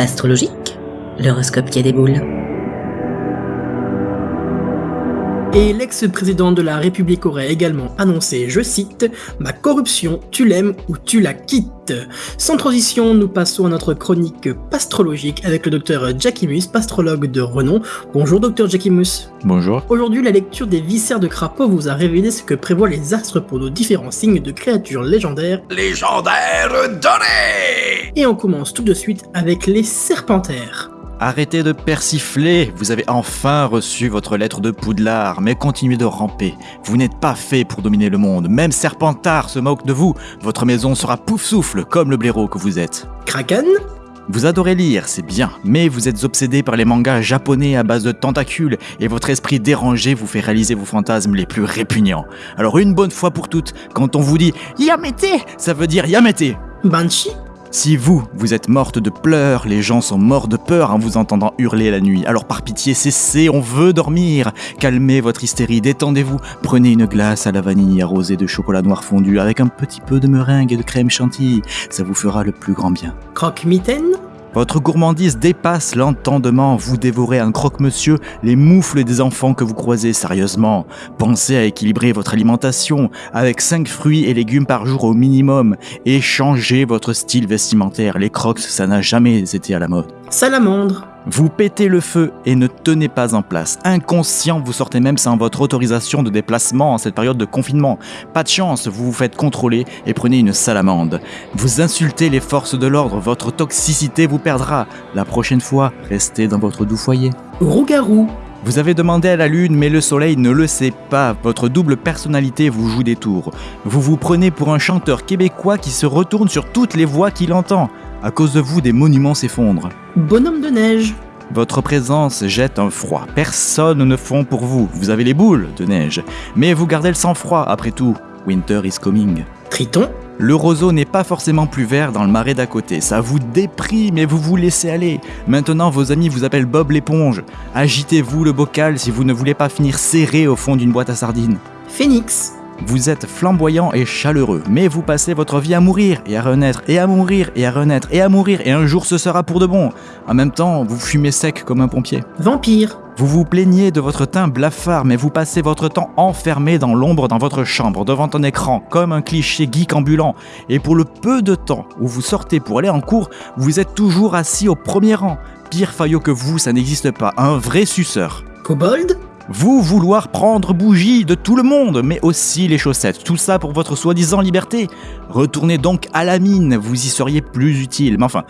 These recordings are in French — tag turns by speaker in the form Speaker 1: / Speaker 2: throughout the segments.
Speaker 1: Astrologique, l'horoscope qui a des boules.
Speaker 2: Et l'ex-président de la République aurait également annoncé, je cite, « Ma corruption, tu l'aimes ou tu la quittes ». Sans transition, nous passons à notre chronique pastrologique avec le docteur Jackimus, pastrologue de renom. Bonjour docteur Jackimus.
Speaker 3: Bonjour.
Speaker 2: Aujourd'hui, la lecture des viscères de crapaud vous a révélé ce que prévoient les astres pour nos différents signes de créatures légendaires.
Speaker 4: Légendaires donnés
Speaker 2: Et on commence tout de suite avec les serpentaires.
Speaker 3: Arrêtez de persifler, vous avez enfin reçu votre lettre de Poudlard, mais continuez de ramper. Vous n'êtes pas fait pour dominer le monde, même Serpentard se moque de vous. Votre maison sera pouf-souffle comme le blaireau que vous êtes.
Speaker 2: Kraken?
Speaker 3: Vous adorez lire, c'est bien, mais vous êtes obsédé par les mangas japonais à base de tentacules et votre esprit dérangé vous fait réaliser vos fantasmes les plus répugnants. Alors une bonne fois pour toutes, quand on vous dit Yamete, ça veut dire Yamete.
Speaker 2: Banshee?
Speaker 3: Si vous, vous êtes morte de pleurs, les gens sont morts de peur en vous entendant hurler la nuit. Alors par pitié, cessez, on veut dormir. Calmez votre hystérie, détendez-vous. Prenez une glace à la vanille arrosée de chocolat noir fondu avec un petit peu de meringue et de crème chantilly. Ça vous fera le plus grand bien.
Speaker 2: Croque-mitaine?
Speaker 3: Votre gourmandise dépasse l'entendement. Vous dévorez un croque-monsieur, les moufles des enfants que vous croisez sérieusement. Pensez à équilibrer votre alimentation avec 5 fruits et légumes par jour au minimum et changez votre style vestimentaire. Les crocs, ça n'a jamais été à la mode.
Speaker 2: Salamandre
Speaker 3: Vous pétez le feu et ne tenez pas en place. Inconscient, vous sortez même sans votre autorisation de déplacement en cette période de confinement. Pas de chance, vous vous faites contrôler et prenez une salamande. Vous insultez les forces de l'ordre, votre toxicité vous perdra. La prochaine fois, restez dans votre doux foyer.
Speaker 2: Rougarou
Speaker 3: Vous avez demandé à la lune, mais le soleil ne le sait pas. Votre double personnalité vous joue des tours. Vous vous prenez pour un chanteur québécois qui se retourne sur toutes les voix qu'il entend. À cause de vous, des monuments s'effondrent.
Speaker 2: Bonhomme de neige
Speaker 3: Votre présence jette un froid. Personne ne fond pour vous. Vous avez les boules de neige. Mais vous gardez le sang-froid, après tout. Winter is coming.
Speaker 2: Triton
Speaker 3: Le roseau n'est pas forcément plus vert dans le marais d'à côté. Ça vous déprime et vous vous laissez aller. Maintenant, vos amis vous appellent Bob l'éponge. Agitez-vous le bocal si vous ne voulez pas finir serré au fond d'une boîte à sardines.
Speaker 2: Phénix
Speaker 3: Vous êtes flamboyant et chaleureux, mais vous passez votre vie à mourir et à renaître et à mourir et à renaître et à mourir et un jour ce sera pour de bon. En même temps, vous fumez sec comme un pompier.
Speaker 2: Vampire
Speaker 3: Vous vous plaignez de votre teint blafard, mais vous passez votre temps enfermé dans l'ombre dans votre chambre, devant un écran, comme un cliché geek ambulant. Et pour le peu de temps où vous sortez pour aller en cours, vous êtes toujours assis au premier rang. Pire faillot que vous, ça n'existe pas, un vrai suceur.
Speaker 2: Kobold?
Speaker 3: Vous vouloir prendre bougie de tout le monde, mais aussi les chaussettes, tout ça pour votre soi-disant liberté. Retournez donc à la mine, vous y seriez plus utile. Mais enfin,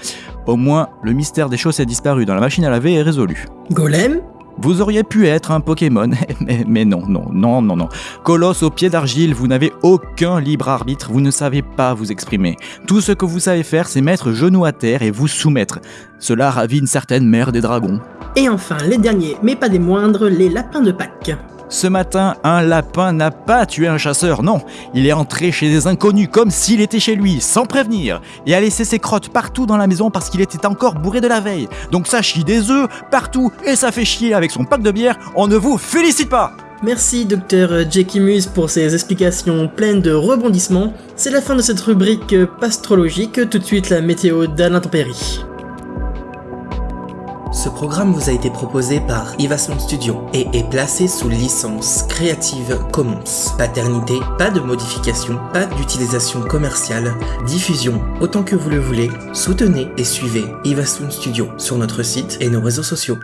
Speaker 3: au moins, le mystère des chaussettes disparues dans la machine à laver est résolu.
Speaker 2: Golem?
Speaker 3: Vous auriez pu être un Pokémon, mais, mais non, non, non, non, non. Colosse au pied d'argile, vous n'avez aucun libre arbitre, vous ne savez pas vous exprimer. Tout ce que vous savez faire, c'est mettre genou à terre et vous soumettre. Cela ravit une certaine mère des dragons.
Speaker 2: Et enfin, les derniers, mais pas des moindres, les lapins de Pâques.
Speaker 3: Ce matin, un lapin n'a pas tué un chasseur, non. Il est entré chez des inconnus comme s'il était chez lui, sans prévenir, et a laissé ses crottes partout dans la maison parce qu'il était encore bourré de la veille. Donc ça chie des œufs partout et ça fait chier avec son pack de bière, on ne vous félicite pas
Speaker 2: Merci Dr Jekimus pour ces explications pleines de rebondissements. C'est la fin de cette rubrique pastrologique, tout de suite la météo d'Alain Tempéry.
Speaker 5: Ce programme vous a été proposé par Ivason Studio et est placé sous licence Creative Commons. Paternité, pas de modification, pas d'utilisation commerciale, diffusion autant que vous le voulez. Soutenez et suivez Ivason Studio sur notre site et nos réseaux sociaux.